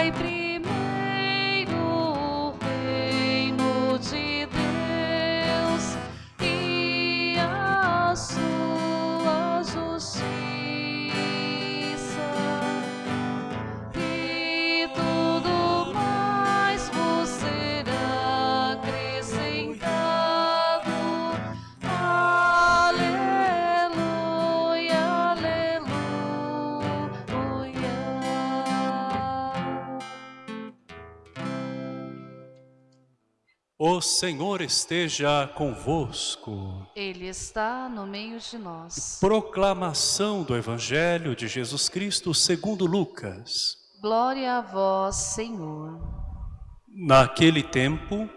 Pai, primeiro. O Senhor esteja convosco. Ele está no meio de nós. Proclamação do Evangelho de Jesus Cristo segundo Lucas. Glória a vós, Senhor. Naquele tempo,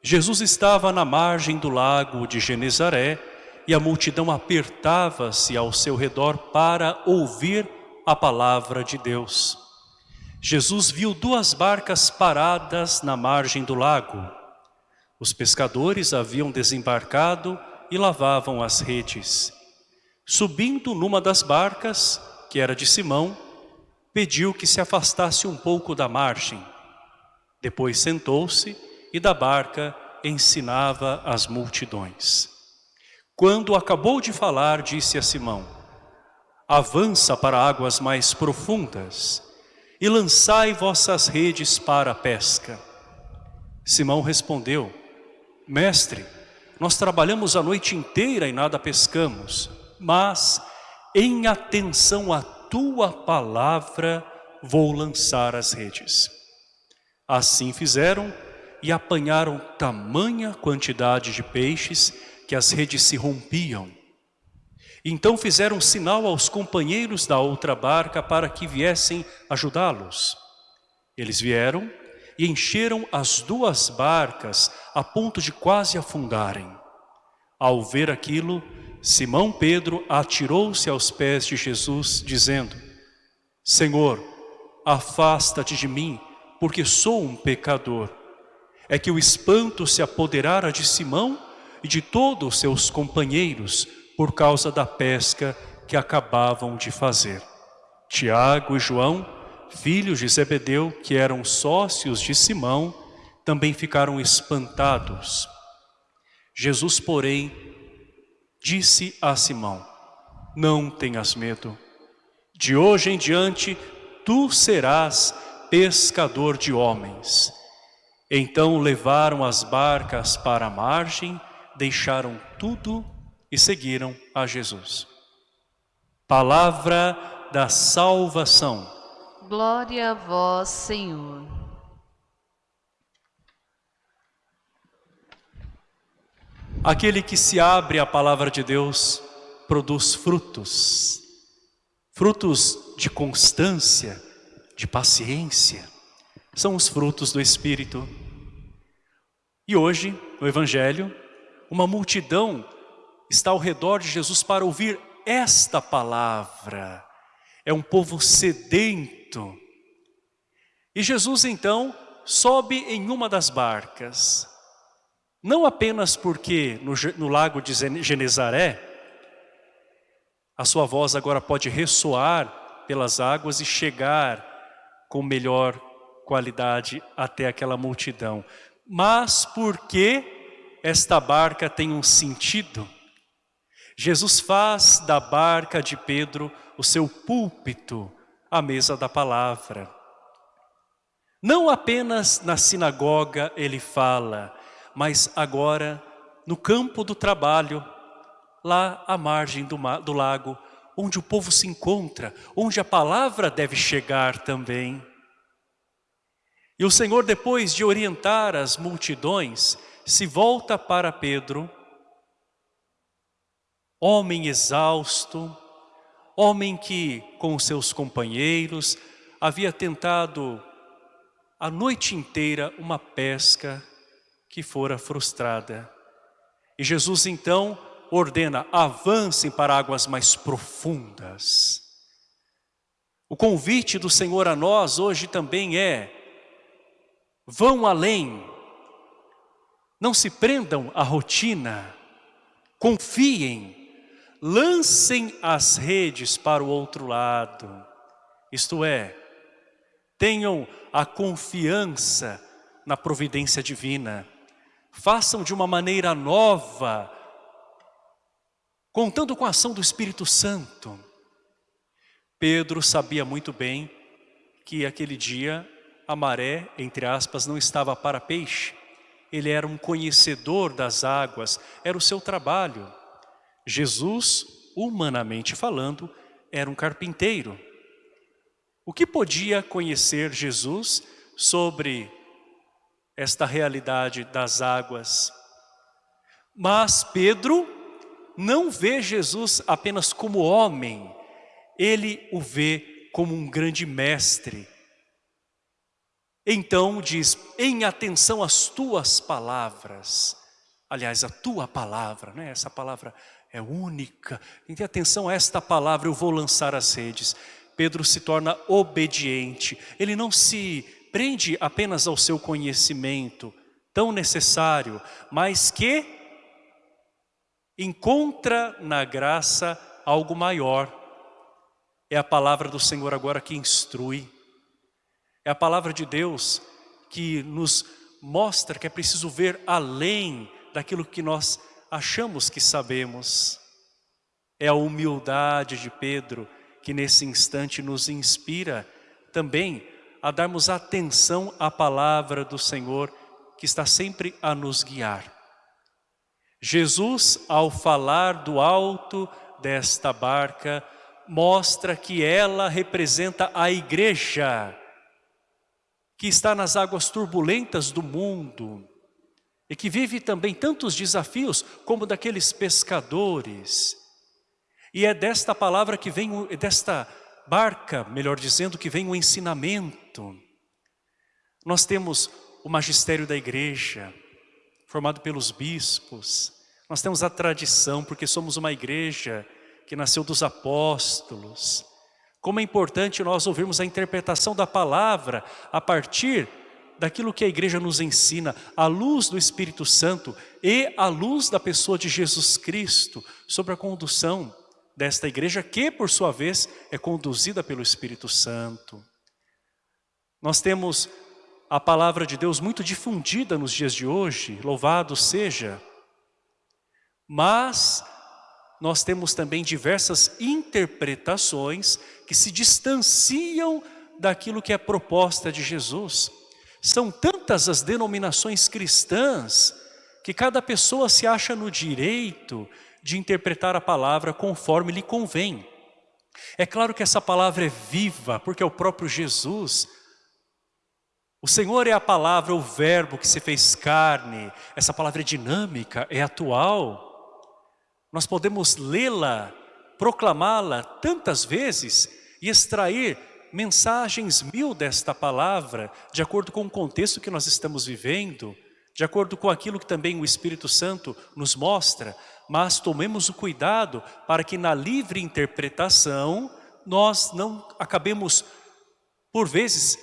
Jesus estava na margem do lago de Genezaré e a multidão apertava-se ao seu redor para ouvir a palavra de Deus. Jesus viu duas barcas paradas na margem do lago. Os pescadores haviam desembarcado e lavavam as redes. Subindo numa das barcas, que era de Simão, pediu que se afastasse um pouco da margem. Depois sentou-se e da barca ensinava as multidões. Quando acabou de falar, disse a Simão, avança para águas mais profundas e lançai vossas redes para a pesca. Simão respondeu, Mestre, nós trabalhamos a noite inteira e nada pescamos, mas em atenção à tua palavra vou lançar as redes. Assim fizeram e apanharam tamanha quantidade de peixes que as redes se rompiam. Então fizeram sinal aos companheiros da outra barca para que viessem ajudá-los. Eles vieram e encheram as duas barcas a ponto de quase afundarem. Ao ver aquilo, Simão Pedro atirou-se aos pés de Jesus, dizendo, Senhor, afasta-te de mim, porque sou um pecador. É que o espanto se apoderara de Simão e de todos os seus companheiros por causa da pesca que acabavam de fazer. Tiago e João, filhos de Zebedeu, que eram sócios de Simão, também ficaram espantados. Jesus, porém, disse a Simão, não tenhas medo. De hoje em diante, tu serás pescador de homens. Então levaram as barcas para a margem, deixaram tudo e seguiram a Jesus. Palavra da salvação. Glória a vós, Senhor. Aquele que se abre à palavra de Deus produz frutos. Frutos de constância, de paciência. São os frutos do Espírito. E hoje, no Evangelho, uma multidão está ao redor de Jesus para ouvir esta palavra. É um povo sedento. E Jesus então sobe em uma das barcas. Não apenas porque no, no lago de Genezaré, a sua voz agora pode ressoar pelas águas e chegar com melhor qualidade até aquela multidão. Mas porque esta barca tem um sentido. Jesus faz da barca de Pedro o seu púlpito, a mesa da palavra. Não apenas na sinagoga ele fala, mas agora no campo do trabalho, lá à margem do, do lago, onde o povo se encontra, onde a palavra deve chegar também. E o Senhor, depois de orientar as multidões, se volta para Pedro, homem exausto, homem que com seus companheiros havia tentado a noite inteira uma pesca que fora frustrada. E Jesus então ordena, avancem para águas mais profundas. O convite do Senhor a nós hoje também é, vão além, não se prendam à rotina, confiem, lancem as redes para o outro lado. Isto é, tenham a confiança na providência divina. Façam de uma maneira nova, contando com a ação do Espírito Santo. Pedro sabia muito bem que aquele dia a maré, entre aspas, não estava para peixe. Ele era um conhecedor das águas, era o seu trabalho. Jesus, humanamente falando, era um carpinteiro. O que podia conhecer Jesus sobre esta realidade das águas? Mas Pedro não vê Jesus apenas como homem, ele o vê como um grande mestre. Então diz, em atenção às tuas palavras, aliás, a tua palavra, né? essa palavra é única, em atenção a esta palavra eu vou lançar as redes. Pedro se torna obediente. Ele não se prende apenas ao seu conhecimento, tão necessário, mas que encontra na graça algo maior. É a palavra do Senhor agora que instrui. É a palavra de Deus que nos mostra que é preciso ver além daquilo que nós achamos que sabemos. É a humildade de Pedro que nesse instante nos inspira também a darmos atenção à palavra do Senhor que está sempre a nos guiar. Jesus, ao falar do alto desta barca, mostra que ela representa a igreja, que está nas águas turbulentas do mundo, e que vive também tantos desafios como daqueles pescadores, e é desta palavra que vem, desta barca, melhor dizendo, que vem o ensinamento. Nós temos o magistério da igreja, formado pelos bispos. Nós temos a tradição, porque somos uma igreja que nasceu dos apóstolos. Como é importante nós ouvirmos a interpretação da palavra a partir daquilo que a igreja nos ensina, à luz do Espírito Santo e à luz da pessoa de Jesus Cristo, sobre a condução desta igreja que, por sua vez, é conduzida pelo Espírito Santo. Nós temos a palavra de Deus muito difundida nos dias de hoje, louvado seja. Mas nós temos também diversas interpretações que se distanciam daquilo que é proposta de Jesus. São tantas as denominações cristãs que cada pessoa se acha no direito de interpretar a palavra conforme lhe convém. É claro que essa palavra é viva, porque é o próprio Jesus. O Senhor é a palavra, o verbo que se fez carne. Essa palavra é dinâmica, é atual. Nós podemos lê-la, proclamá-la tantas vezes e extrair mensagens mil desta palavra, de acordo com o contexto que nós estamos vivendo, de acordo com aquilo que também o Espírito Santo nos mostra, mas tomemos o cuidado para que na livre interpretação nós não acabemos, por vezes,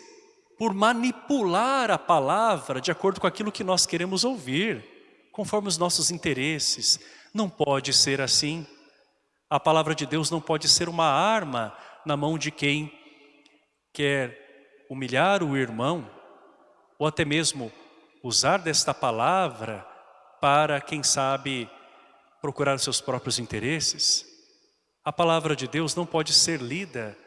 por manipular a palavra de acordo com aquilo que nós queremos ouvir, conforme os nossos interesses. Não pode ser assim. A palavra de Deus não pode ser uma arma na mão de quem quer humilhar o irmão, ou até mesmo usar desta palavra para, quem sabe, procurar seus próprios interesses, a palavra de Deus não pode ser lida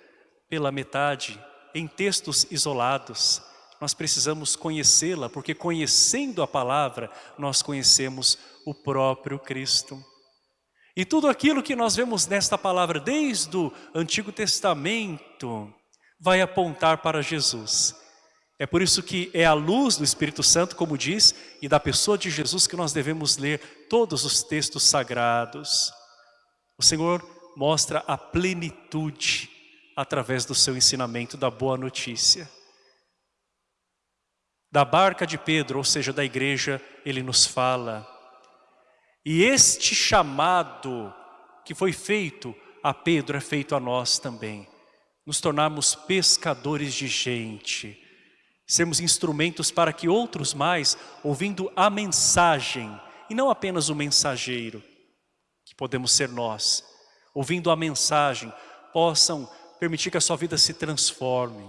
pela metade, em textos isolados. Nós precisamos conhecê-la, porque conhecendo a palavra, nós conhecemos o próprio Cristo. E tudo aquilo que nós vemos nesta palavra, desde o Antigo Testamento, vai apontar para Jesus. É por isso que é a luz do Espírito Santo, como diz, e da pessoa de Jesus que nós devemos ler todos os textos sagrados. O Senhor mostra a plenitude através do seu ensinamento da boa notícia. Da barca de Pedro, ou seja, da igreja, ele nos fala. E este chamado que foi feito a Pedro é feito a nós também. Nos tornarmos pescadores de gente sermos instrumentos para que outros mais, ouvindo a mensagem, e não apenas o mensageiro, que podemos ser nós, ouvindo a mensagem, possam permitir que a sua vida se transforme.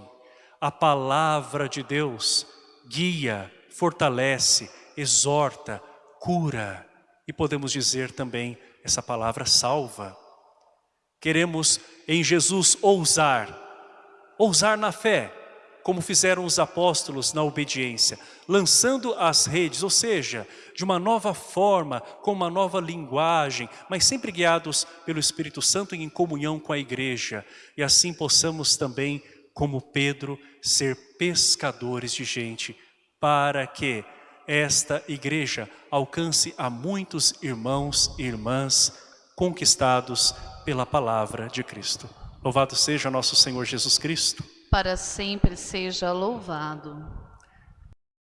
A palavra de Deus guia, fortalece, exorta, cura. E podemos dizer também, essa palavra salva. Queremos em Jesus ousar, ousar na fé, como fizeram os apóstolos na obediência, lançando as redes, ou seja, de uma nova forma, com uma nova linguagem, mas sempre guiados pelo Espírito Santo e em comunhão com a igreja. E assim possamos também, como Pedro, ser pescadores de gente, para que esta igreja alcance a muitos irmãos e irmãs conquistados pela palavra de Cristo. Louvado seja nosso Senhor Jesus Cristo. Para sempre seja louvado.